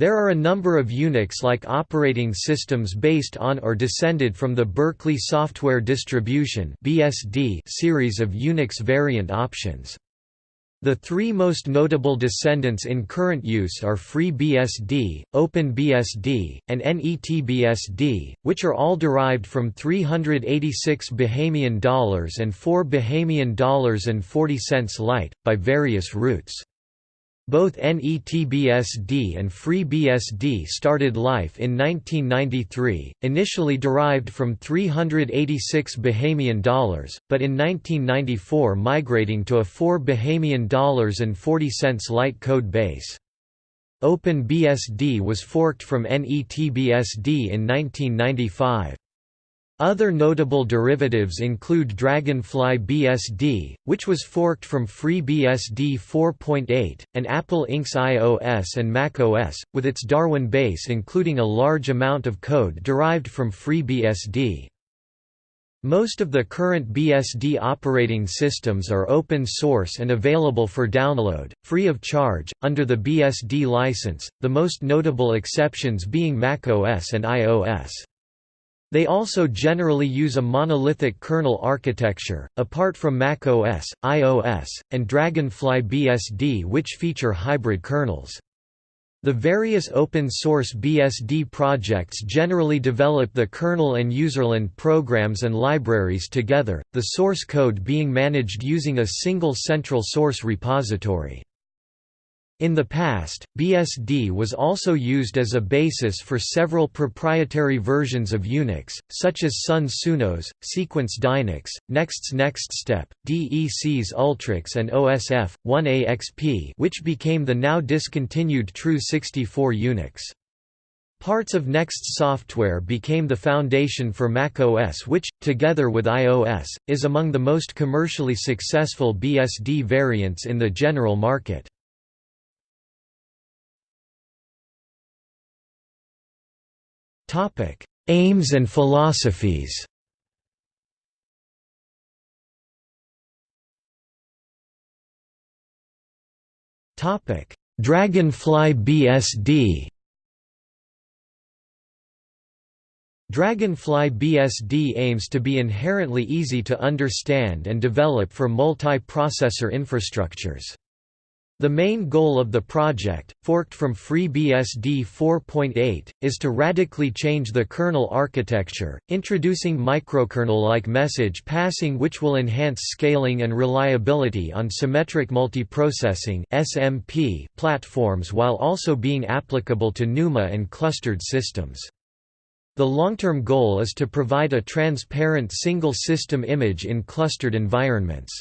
There are a number of Unix-like operating systems based on or descended from the Berkeley Software Distribution (BSD) series of Unix variant options. The three most notable descendants in current use are FreeBSD, OpenBSD, and NETBSD, which are all derived from 386 Bahamian dollars and 4 Bahamian dollars and 40 cents light, by various routes. Both NETBSD and FreeBSD started life in 1993, initially derived from 386 Bahamian dollars, but in 1994 migrating to a 4 Bahamian dollars and 40 cents light code base. OpenBSD was forked from NETBSD in 1995. Other notable derivatives include Dragonfly BSD, which was forked from FreeBSD 4.8, and Apple Inc.'s iOS and macOS, with its Darwin base including a large amount of code derived from FreeBSD. Most of the current BSD operating systems are open source and available for download, free of charge, under the BSD license, the most notable exceptions being macOS and iOS. They also generally use a monolithic kernel architecture, apart from macOS, iOS, and Dragonfly BSD which feature hybrid kernels. The various open-source BSD projects generally develop the kernel and userland programs and libraries together, the source code being managed using a single central source repository. In the past, BSD was also used as a basis for several proprietary versions of Unix, such as Sun Sunos, Sequent Dynix, Next's NextStep, DEC's Ultrix and OSF, 1AXP which became the now discontinued Tru64 Unix. Parts of Next software became the foundation for macOS which, together with iOS, is among the most commercially successful BSD variants in the general market. Topic: Aims and philosophies. Topic: Dragonfly BSD. Dragonfly BSD aims to be inherently easy to understand and develop for multi-processor infrastructures. The main goal of the project, forked from FreeBSD 4.8, is to radically change the kernel architecture, introducing microkernel-like message passing which will enhance scaling and reliability on symmetric multiprocessing (SMP) platforms while also being applicable to NUMA and clustered systems. The long-term goal is to provide a transparent single system image in clustered environments.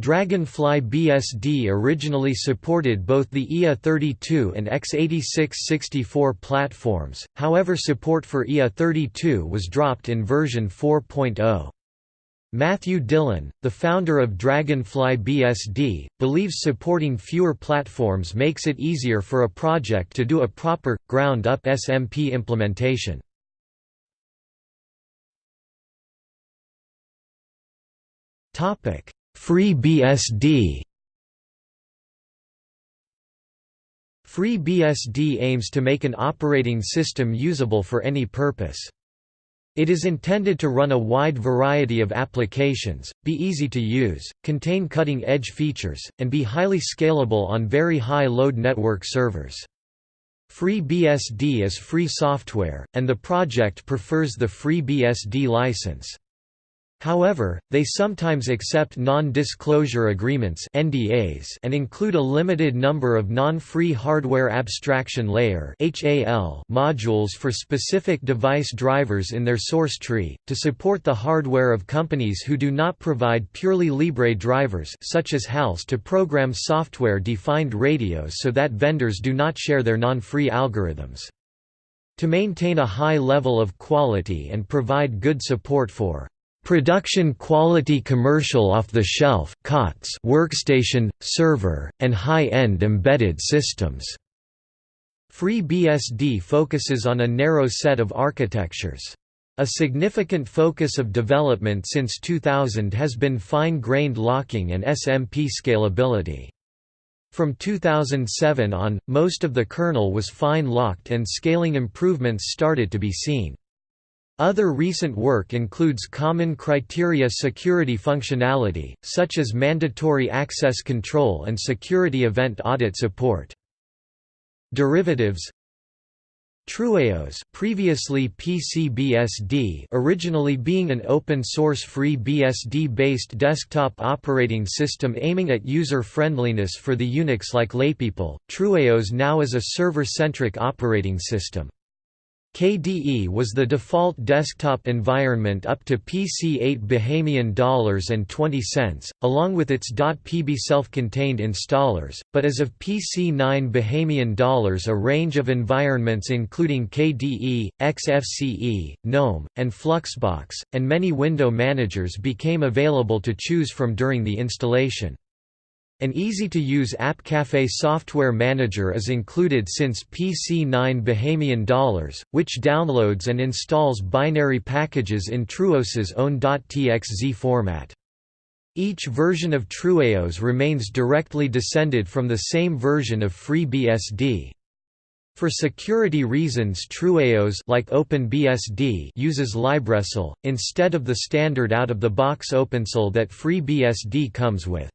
Dragonfly BSD originally supported both the IA32 and x86-64 platforms, however support for IA32 was dropped in version 4.0. Matthew Dillon, the founder of Dragonfly BSD, believes supporting fewer platforms makes it easier for a project to do a proper, ground-up SMP implementation. Topic FreeBSD FreeBSD aims to make an operating system usable for any purpose. It is intended to run a wide variety of applications, be easy to use, contain cutting-edge features, and be highly scalable on very high-load network servers. FreeBSD is free software, and the project prefers the FreeBSD license. However, they sometimes accept non-disclosure agreements (NDAs) and include a limited number of non-free hardware abstraction layer (HAL) modules for specific device drivers in their source tree to support the hardware of companies who do not provide purely Libre drivers such as HALs to program software-defined radios so that vendors do not share their non-free algorithms. To maintain a high level of quality and provide good support for Production quality commercial off-the-shelf COTS workstation, server, and high-end embedded systems. FreeBSD focuses on a narrow set of architectures. A significant focus of development since 2000 has been fine-grained locking and SMP scalability. From 2007 on, most of the kernel was fine-locked and scaling improvements started to be seen. Other recent work includes common criteria security functionality, such as mandatory access control and security event audit support. Derivatives Trueos previously PCBSD originally being an open-source free BSD-based desktop operating system aiming at user-friendliness for the Unix-like laypeople, Trueos now is a server-centric operating system. KDE was the default desktop environment up to PC-8 Bahamian dollars and 20 cents, along with its .pb self-contained installers, but as of PC-9 Bahamian dollars a range of environments including KDE, XFCE, GNOME, and Fluxbox, and many window managers became available to choose from during the installation. An easy-to-use AppCafe software manager is included since PC9 Bahamian Dollars, which downloads and installs binary packages in Trueos's own .txz format. Each version of Trueos remains directly descended from the same version of FreeBSD. For security reasons Trueos like OpenBSD uses LibreSSL, instead of the standard out-of-the-box OpenSSL that FreeBSD comes with.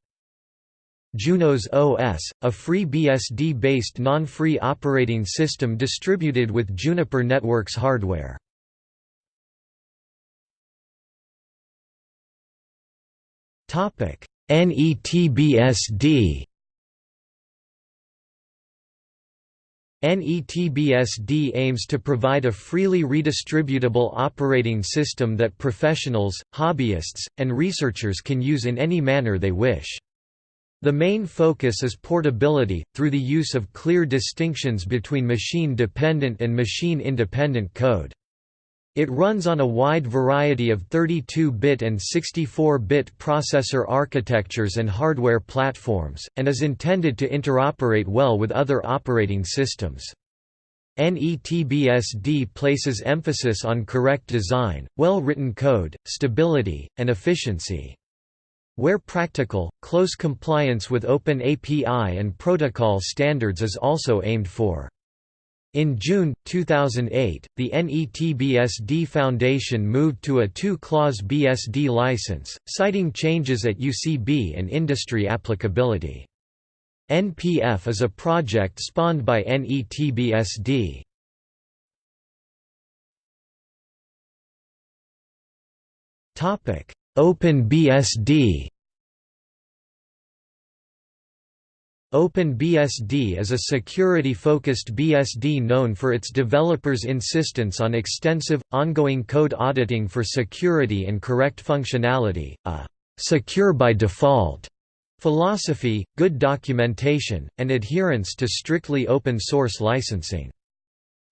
Junos OS, a free BSD-based non-free operating system distributed with Juniper Networks hardware. NETBSD NETBSD aims to provide a freely redistributable operating system that professionals, hobbyists, and researchers can use in any manner they wish. The main focus is portability, through the use of clear distinctions between machine-dependent and machine-independent code. It runs on a wide variety of 32-bit and 64-bit processor architectures and hardware platforms, and is intended to interoperate well with other operating systems. NETBSD places emphasis on correct design, well-written code, stability, and efficiency. Where practical, close compliance with Open API and protocol standards is also aimed for. In June, 2008, the NETBSD Foundation moved to a two-clause BSD license, citing changes at UCB and industry applicability. NPF is a project spawned by NETBSD. OpenBSD OpenBSD is a security-focused BSD known for its developers' insistence on extensive, ongoing code auditing for security and correct functionality, a «secure by default» philosophy, good documentation, and adherence to strictly open-source licensing.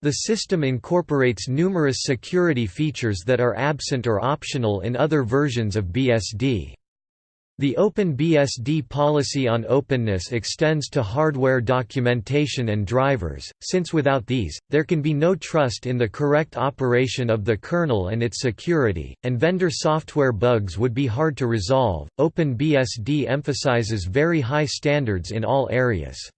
The system incorporates numerous security features that are absent or optional in other versions of BSD. The OpenBSD policy on openness extends to hardware documentation and drivers, since without these, there can be no trust in the correct operation of the kernel and its security, and vendor software bugs would be hard to resolve. OpenBSD emphasizes very high standards in all areas.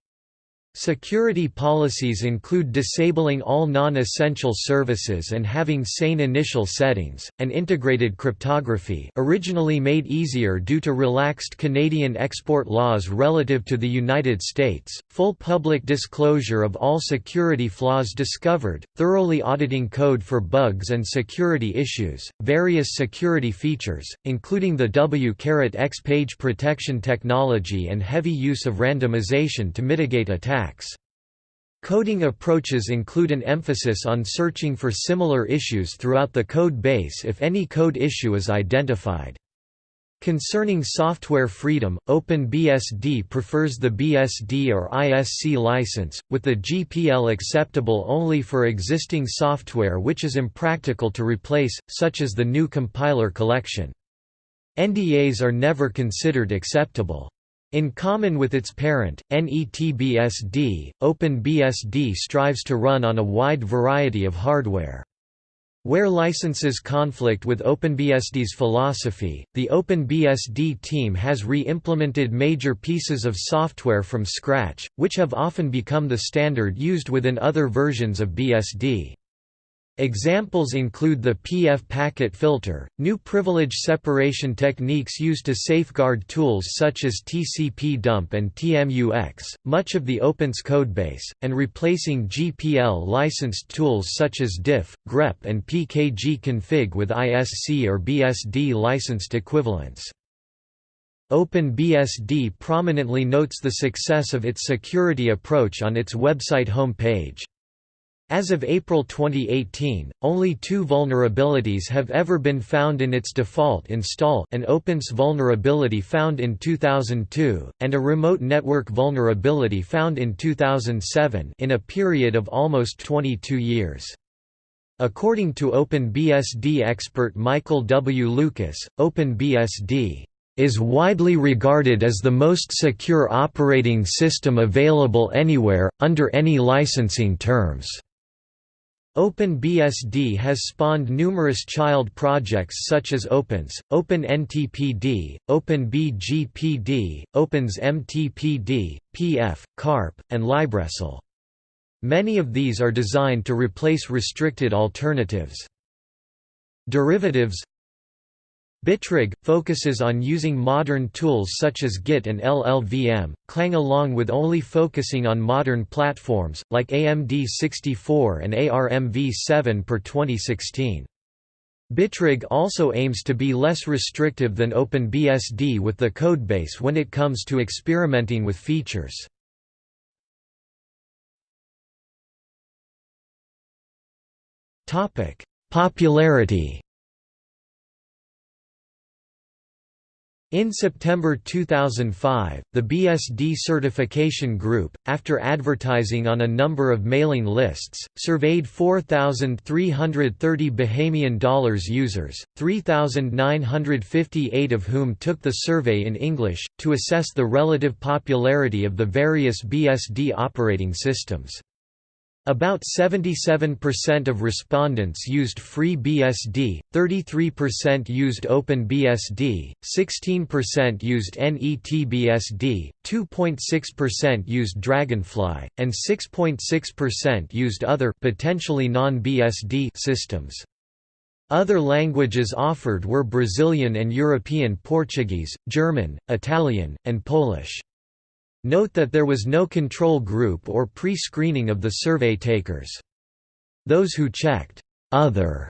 Security policies include disabling all non-essential services and having sane initial settings, and integrated cryptography originally made easier due to relaxed Canadian export laws relative to the United States, full public disclosure of all security flaws discovered, thoroughly auditing code for bugs and security issues, various security features, including the W-X page protection technology and heavy use of randomization to mitigate attacks. Coding approaches include an emphasis on searching for similar issues throughout the code base if any code issue is identified. Concerning software freedom, OpenBSD prefers the BSD or ISC license, with the GPL acceptable only for existing software which is impractical to replace, such as the GNU Compiler Collection. NDAs are never considered acceptable. In common with its parent, NETBSD, OpenBSD strives to run on a wide variety of hardware. Where licenses conflict with OpenBSD's philosophy, the OpenBSD team has re-implemented major pieces of software from scratch, which have often become the standard used within other versions of BSD. Examples include the PF packet filter, new privilege separation techniques used to safeguard tools such as TCP dump and TMUX, much of the OpenBSD codebase, and replacing GPL licensed tools such as diff, grep and pkg-config with ISC or BSD licensed equivalents. OpenBSD prominently notes the success of its security approach on its website home page. As of April 2018, only two vulnerabilities have ever been found in its default install an OpenSSH vulnerability found in 2002, and a remote network vulnerability found in 2007 in a period of almost 22 years. According to OpenBSD expert Michael W. Lucas, OpenBSD is widely regarded as the most secure operating system available anywhere, under any licensing terms. OpenBSD has spawned numerous child projects such as OpenSSH, OpenNTPD, OpenBGPD, OpenSMTPD, PF, CARP, and LibreSSL. Many of these are designed to replace restricted alternatives. Derivatives Bitrig, focuses on using modern tools such as Git and LLVM, Clang along with only focusing on modern platforms, like AMD 64 and ARMv7 per 2016. Bitrig also aims to be less restrictive than OpenBSD with the codebase when it comes to experimenting with features. Popularity In September 2005, the BSD Certification Group, after advertising on a number of mailing lists, surveyed 4,330 Bahamian dollars users, 3,958 of whom took the survey in English, to assess the relative popularity of the various BSD operating systems. About 77% of respondents used FreeBSD, 33% used OpenBSD, 16% used NETBSD, 2.6% used Dragonfly, and 6.6% used other potentially non-BSD systems. Other languages offered were Brazilian and European Portuguese, German, Italian, and Polish. Note that there was no control group or pre-screening of the survey takers. Those who checked «other»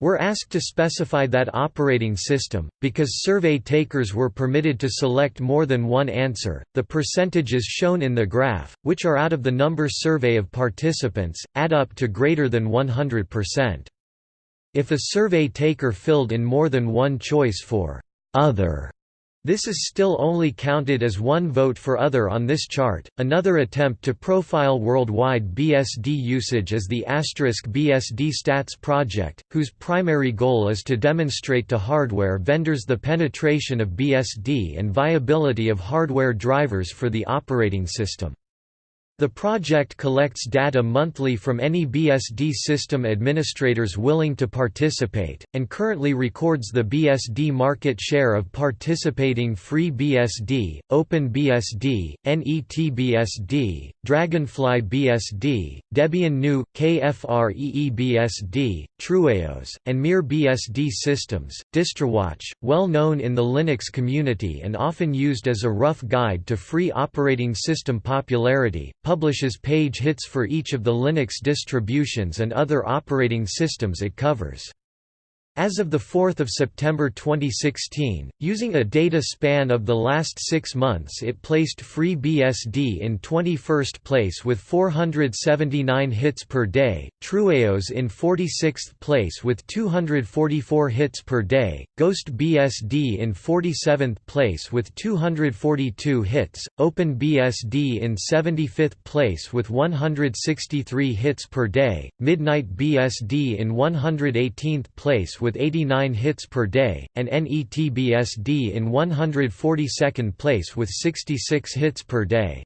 were asked to specify that operating system, because survey takers were permitted to select more than one answer. The percentages shown in the graph, which are out of the number survey of participants, add up to greater than 100%. If a survey taker filled in more than one choice for other this is still only counted as one vote for other on this chart. Another attempt to profile worldwide BSD usage is the Asterisk BSD Stats project, whose primary goal is to demonstrate to hardware vendors the penetration of BSD and viability of hardware drivers for the operating system. The project collects data monthly from any BSD system administrators willing to participate, and currently records the BSD market share of participating FreeBSD, OpenBSD, NETBSD, Dragonfly BSD, Debian GNU, KFREEBSD, Trueos, and MirBSD systems. DistroWatch, well known in the Linux community and often used as a rough guide to free operating system popularity, publishes page hits for each of the Linux distributions and other operating systems it covers. As of 4 September 2016, using a data span of the last six months it placed FreeBSD in 21st place with 479 hits per day, Trueos in 46th place with 244 hits per day, GhostBSD in 47th place with 242 hits, OpenBSD in 75th place with 163 hits per day, MidnightBSD in 118th place with with 89 hits per day, and NETBSD in 142nd place with 66 hits per day.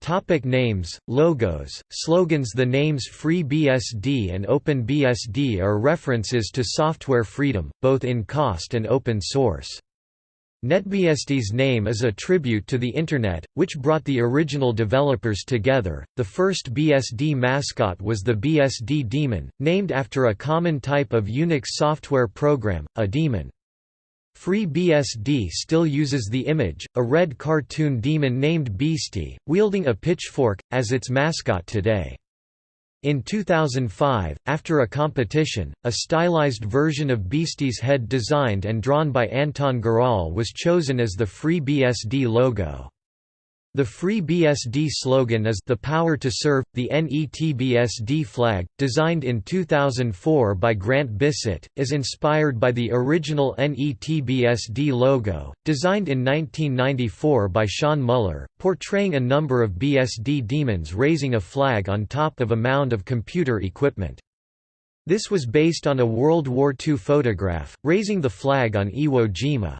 Topic names, logos, slogans The names FreeBSD and OpenBSD are references to software freedom, both in cost and open source. NetBSD's name is a tribute to the Internet, which brought the original developers together. The first BSD mascot was the BSD Demon, named after a common type of Unix software program, a demon. FreeBSD still uses the image, a red cartoon demon named Beastie, wielding a pitchfork, as its mascot today. In 2005, after a competition, a stylized version of Beastie's head designed and drawn by Anton Gural was chosen as the Free BSD logo. The FreeBSD slogan is The Power to Serve. The NETBSD flag, designed in 2004 by Grant Bissett, is inspired by the original NETBSD logo, designed in 1994 by Shawn Mueller, portraying a number of BSD demons raising a flag on top of a mound of computer equipment. This was based on a World War II photograph, raising the flag on Iwo Jima.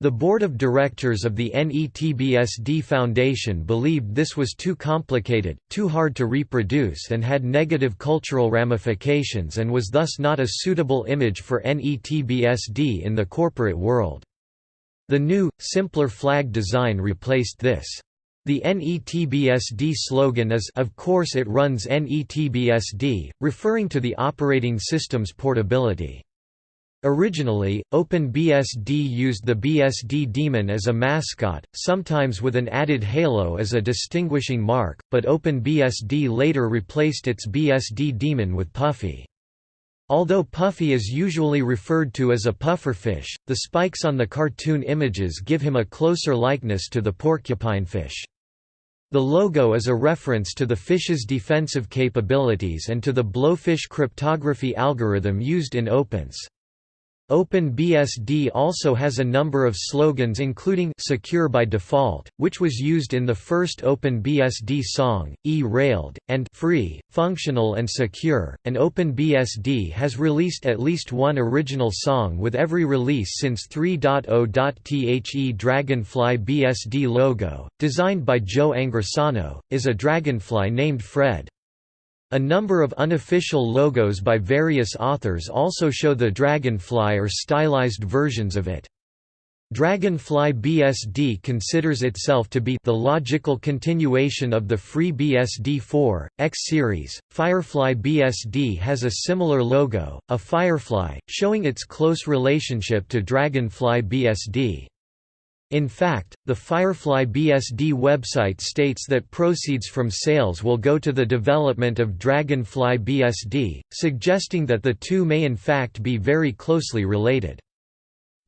The board of directors of the NETBSD Foundation believed this was too complicated, too hard to reproduce and had negative cultural ramifications and was thus not a suitable image for NETBSD in the corporate world. The new, simpler flag design replaced this. The NETBSD slogan is of course it runs NETBSD, referring to the operating system's portability. Originally, OpenBSD used the BSD daemon as a mascot, sometimes with an added halo as a distinguishing mark, but OpenBSD later replaced its BSD daemon with Puffy. Although Puffy is usually referred to as a pufferfish, the spikes on the cartoon images give him a closer likeness to the porcupinefish. The logo is a reference to the fish's defensive capabilities and to the blowfish cryptography algorithm used in OpenSSH. OpenBSD also has a number of slogans including Secure by Default, which was used in the first OpenBSD song, E-Railed, and Free, Functional and Secure, and OpenBSD has released at least one original song with every release since 3.0.The Dragonfly BSD logo, designed by Joe Angrisano, is a dragonfly named Fred. A number of unofficial logos by various authors also show the Dragonfly or stylized versions of it. Dragonfly BSD considers itself to be the logical continuation of the FreeBSD 4, X series. Firefly BSD has a similar logo, a firefly, showing its close relationship to Dragonfly BSD. In fact, the Firefly BSD website states that proceeds from sales will go to the development of Dragonfly BSD, suggesting that the two may in fact be very closely related.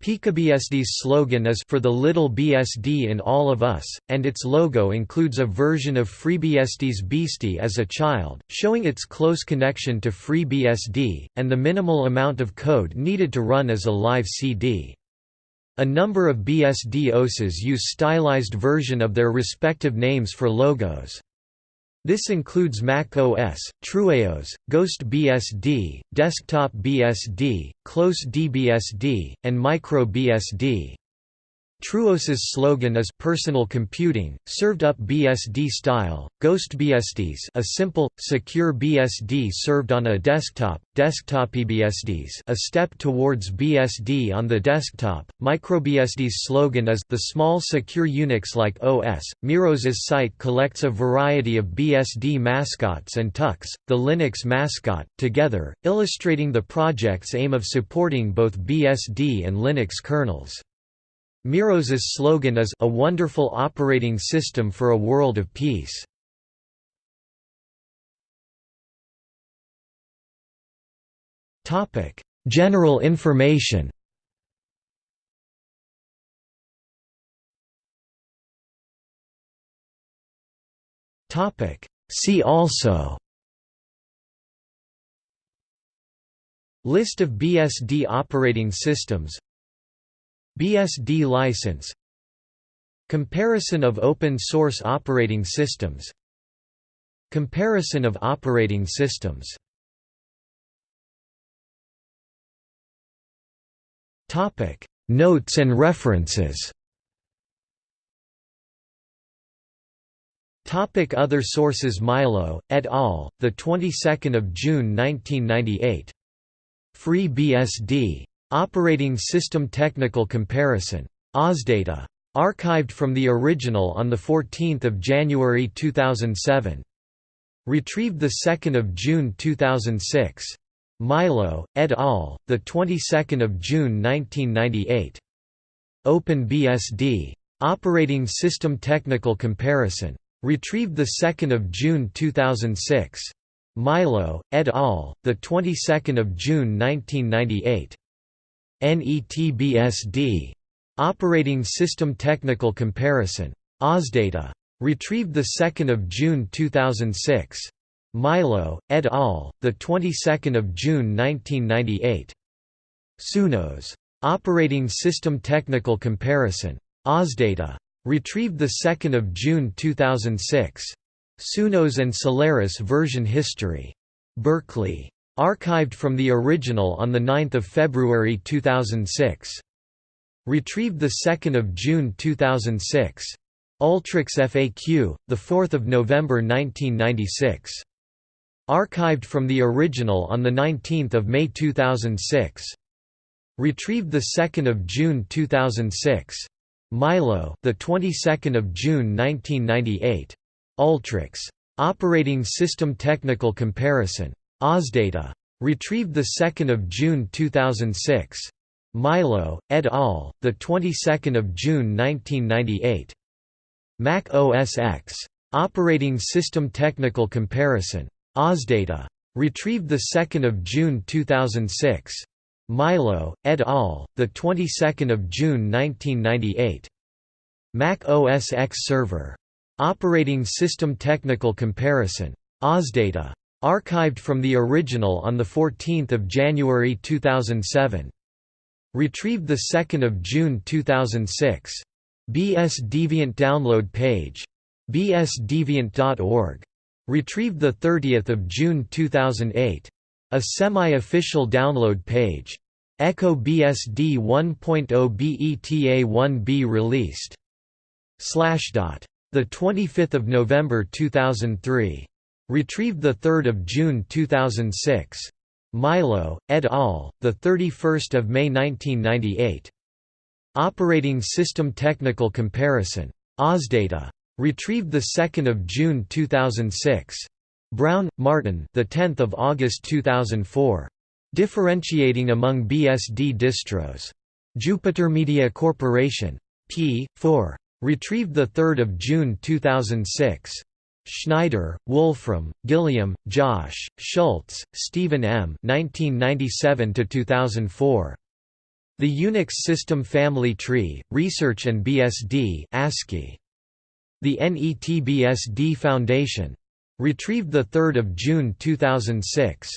PikaBSD's slogan is For the Little BSD in All of Us, and its logo includes a version of FreeBSD's Beastie as a child, showing its close connection to FreeBSD, and the minimal amount of code needed to run as a live CD. A number of BSD OSes use stylized version of their respective names for logos. This includes Mac OS, TrueOS, Ghost BSD, Desktop BSD, ClosedBSD, and Micro BSD. TrueOS's slogan is personal computing, served up BSD style. Ghost BSDs, a simple, secure BSD served on a desktop. Desktop eBSDs, a step towards BSD on the desktop. MicroBSD's slogan is the small secure Unix-like OS. Miros's site collects a variety of BSD mascots and Tux, the Linux mascot, together, illustrating the project's aim of supporting both BSD and Linux kernels. Miros's slogan is a wonderful operating system for a world of peace. Topic: General information. Topic: See also List of BSD operating systems BSD license Comparison of open-source operating systems Comparison of operating systems Topic: Notes and references Topic Other sources Milo, et al., the 22nd of June 1998. FreeBSD. Operating System Technical Comparison. OSData. Archived from the original on 14 January 2007. Retrieved 2 June 2006. Milo, et al., the 22nd of June 1998. OpenBSD. Operating System Technical Comparison. Retrieved 2 June 2006. Milo, et al., the 22nd of June 1998. NETBSD. Operating System Technical Comparison. OSData. Retrieved 2 June 2006. Milo, et al., the 22nd of June 1998. Sunos. Operating System Technical Comparison. OSData. Retrieved 2 June 2006. Sunos and Solaris version history. Berkeley. Archived from the original on 9 February 2006. Retrieved 2 June 2006. Ultrix FAQ, 4 November 1996. Archived from the original on 19 May 2006. Retrieved 2 June 2006. Milo, the 22nd of June 1998. Ultrix. Operating System Technical Comparison. OSData. Retrieved 2 June 2006. Milo, et al., the 22nd of June 1998. Mac OS X. Operating System Technical Comparison. OSData. Retrieved 2 June 2006. Milo, et al., the 22nd of June 1998. Mac OS X Server. Operating System Technical Comparison. OSData. Archived from the original on 14 January 2007. Retrieved 2 June 2006. BS Deviant download page. bsdeviant.org. Retrieved 30 June 2008. A semi-official download page. Echo BSD 1.0 BETA 1B released. Slashdot. The 25th of November 2003. Retrieved the 3rd of June 2006. Milo, et al., the 31st of May 1998. Operating System Technical Comparison. OSData. Retrieved the 2nd of June 2006. Brown, Martin. The 10th of August 2004. Differentiating among BSD distros. Jupiter Media Corporation. p. 4. Retrieved 3 June 2006. Schneider, Wolfram, Gilliam, Josh, Schultz, Stephen M. 1997 2004. The Unix System Family Tree, Research and BSD ASCII. The NETBSD Foundation. Retrieved 3 June 2006.